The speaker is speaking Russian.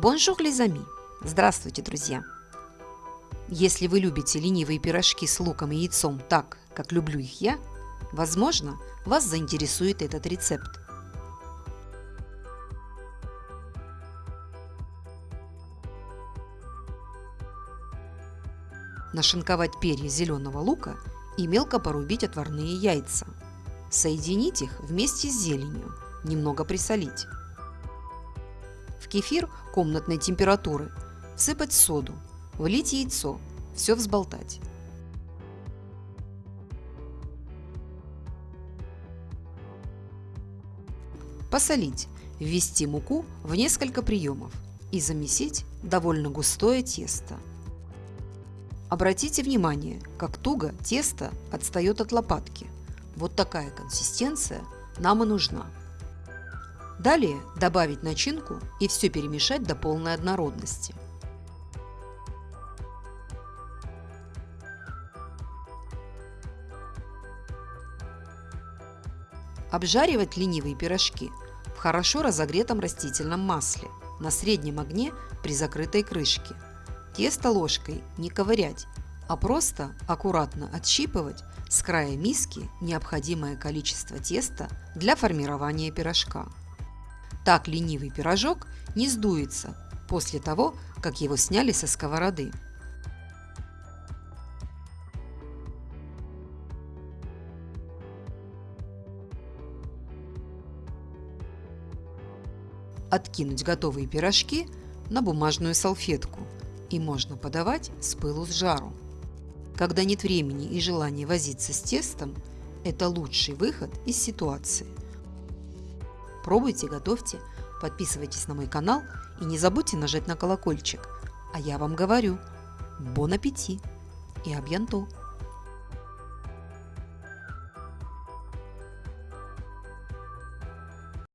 Bonjour les amis! Здравствуйте, друзья! Если вы любите ленивые пирожки с луком и яйцом так, как люблю их я, возможно, вас заинтересует этот рецепт. Нашинковать перья зеленого лука и мелко порубить отварные яйца. Соединить их вместе с зеленью, немного присолить. Кефир комнатной температуры всыпать соду, влить яйцо, все взболтать. Посолить, ввести муку в несколько приемов и замесить довольно густое тесто. Обратите внимание, как туго тесто отстает от лопатки. Вот такая консистенция нам и нужна. Далее добавить начинку и все перемешать до полной однородности. Обжаривать ленивые пирожки в хорошо разогретом растительном масле на среднем огне при закрытой крышке. Тесто ложкой не ковырять, а просто аккуратно отщипывать с края миски необходимое количество теста для формирования пирожка. Так ленивый пирожок не сдуется после того, как его сняли со сковороды. Откинуть готовые пирожки на бумажную салфетку и можно подавать с пылу с жару. Когда нет времени и желания возиться с тестом, это лучший выход из ситуации. Пробуйте, готовьте, подписывайтесь на мой канал и не забудьте нажать на колокольчик. А я вам говорю, бон аппетит и абьянто!